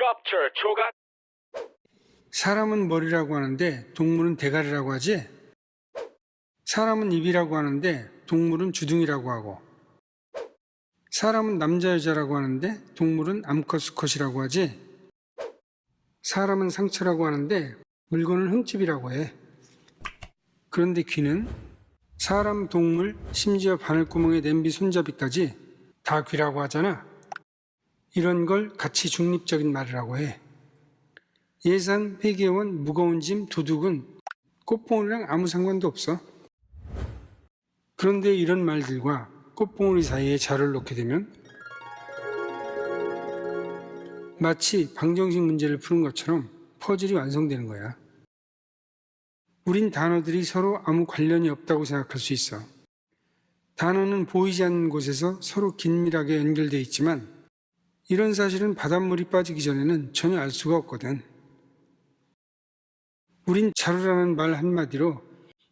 껍질 조각 사람은 머리라고 하는데 동물은 대가리라고 하지? 사람은 입이라고 하는데 동물은 주둥이라고 하고 사람은 남자 여자라고 하는데 동물은 암컷 수컷이라고 하지? 사람은 상처라고 하는데 물건은 흠집이라고 해. 그런데 귀는 사람, 동물, 심지어 바늘구멍에 냄비 손잡이까지 다 귀라고 하잖아. 이런 걸 가치 중립적인 말이라고 해. 예산, 회계원, 무거운 짐, 도둑은 꽃봉오리랑 아무 상관도 없어. 그런데 이런 말들과 꽃봉오리 사이에 자를 놓게 되면 마치 방정식 문제를 푸는 것처럼 퍼즐이 완성되는 거야. 우린 단어들이 서로 아무 관련이 없다고 생각할 수 있어. 단어는 보이지 않는 곳에서 서로 긴밀하게 연결되어 있지만 이런 사실은 바닷물이 빠지기 전에는 전혀 알 수가 없거든. 우린 자루라는 말 한마디로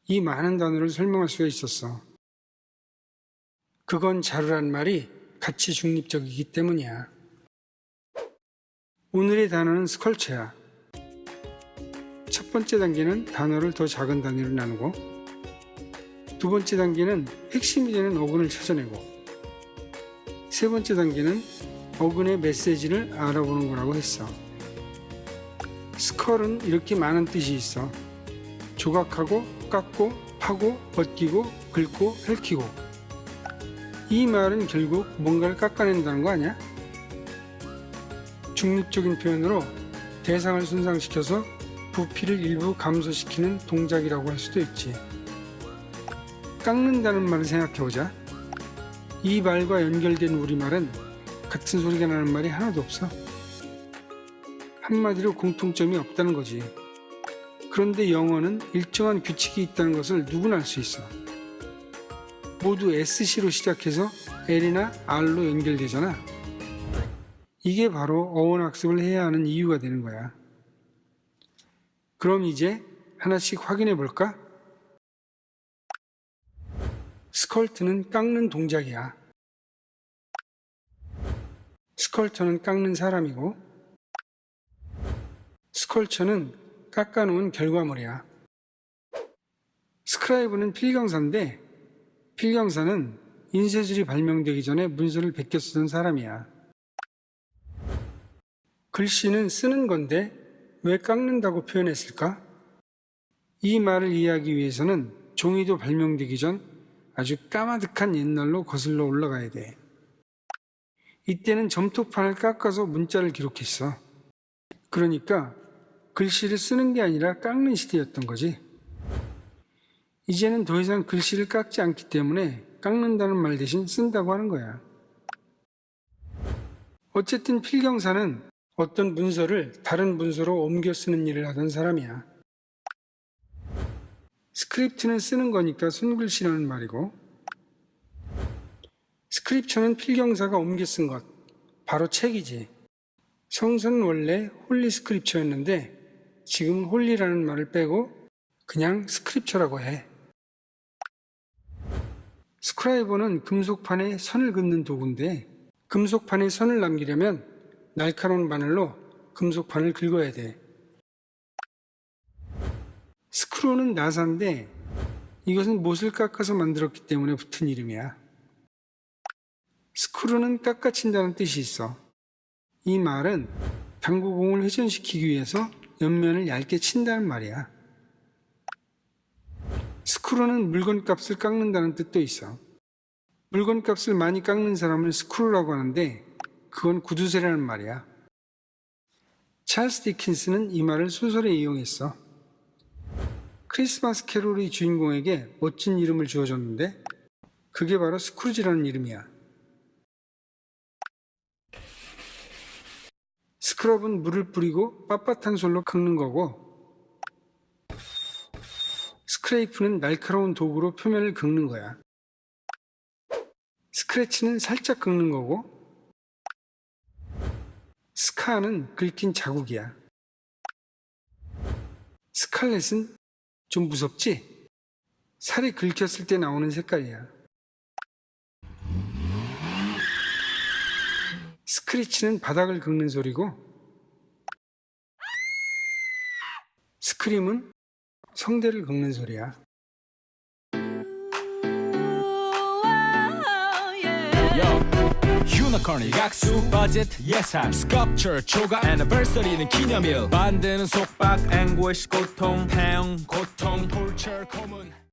이 많은 단어를 설명할 수가 있었어. 그건 자루란 말이 가치 중립적이기 때문이야. 오늘의 단어는 스컬처야. 첫 번째 단계는 단어를 더 작은 단위로 나누고 두 번째 단계는 핵심이 되는 어근을 찾아내고 세 번째 단계는 어근의 메시지를 알아보는 거라고 했어. 스컬은 이렇게 많은 뜻이 있어. 조각하고 깎고 파고 벗기고 긁고 핥히고 이 말은 결국 뭔가를 깎아낸다는 거 아니야? 중립적인 표현으로 대상을 손상시켜서 부피를 일부 감소시키는 동작이라고 할 수도 있지. 깎는다는 말을 생각해보자. 이 말과 연결된 우리말은 같은 소리가 나는 말이 하나도 없어. 한마디로 공통점이 없다는 거지. 그런데 영어는 일정한 규칙이 있다는 것을 누구나 알 수 있어. 모두 SC로 시작해서 L이나 R로 연결되잖아. 이게 바로 어원 학습을 해야 하는 이유가 되는 거야. 그럼 이제 하나씩 확인해 볼까? 스컬트는 깎는 동작이야. 스컬터는 깎는 사람이고, 스컬처는 깎아놓은 결과물이야. 스크라이브는 필경사인데, 필경사는 인쇄술이 발명되기 전에 문서를 베껴 쓰던 사람이야. 글씨는 쓰는 건데 왜 깎는다고 표현했을까? 이 말을 이해하기 위해서는 종이도 발명되기 전 아주 까마득한 옛날로 거슬러 올라가야 돼. 이때는 점토판을 깎아서 문자를 기록했어. 그러니까 글씨를 쓰는 게 아니라 깎는 시대였던 거지. 이제는 더 이상 글씨를 깎지 않기 때문에 깎는다는 말 대신 쓴다고 하는 거야. 어쨌든 필경사는 어떤 문서를 다른 문서로 옮겨 쓰는 일을 하던 사람이야. script는 쓰는 거니까 손글씨라는 말이고, scripture는 필경사가 옮겨 쓴 것, 바로 책이지. 성서는 원래 holy scripture였는데, 지금 holy라는 말을 빼고 그냥 스크립처라고 해. 스크라이버는 금속판에 선을 긋는 도구인데, 금속판에 선을 남기려면 날카로운 바늘로 금속판을 긁어야 돼. 스크루는 나사인데 이것은 못을 깎아서 만들었기 때문에 붙은 이름이야. 스크루는 깎아친다는 뜻이 있어. 이 말은 당구공을 회전시키기 위해서 옆면을 얇게 친다는 말이야. 스크루는 물건값을 깎는다는 뜻도 있어. 물건값을 많이 깎는 사람을 스크루라고 하는데 그건 구두쇠라는 말이야. 찰스 디킨스는 이 말을 소설에 이용했어. 크리스마스 캐롤의 주인공에게 멋진 이름을 지어줬는데 그게 바로 스크루지라는 이름이야. 스크럽은 물을 뿌리고 빳빳한 솔로 긁는 거고 스크레이프는 날카로운 도구로 표면을 긁는 거야. 스크래치는 살짝 긁는 거고 스카는 긁힌 자국이야. 스칼렛은 좀 무섭지? 살이 긁혔을 때 나오는 색깔이야. 스크리치는 바닥을 긁는 소리고 스크림은 성대를 긁는 소리야. 유니콘이 약수 버짓 예산 스컵처 초과 애니버서리는 기념일. 만드는 속박 앵고시 고통 태양 고통 톨처 고문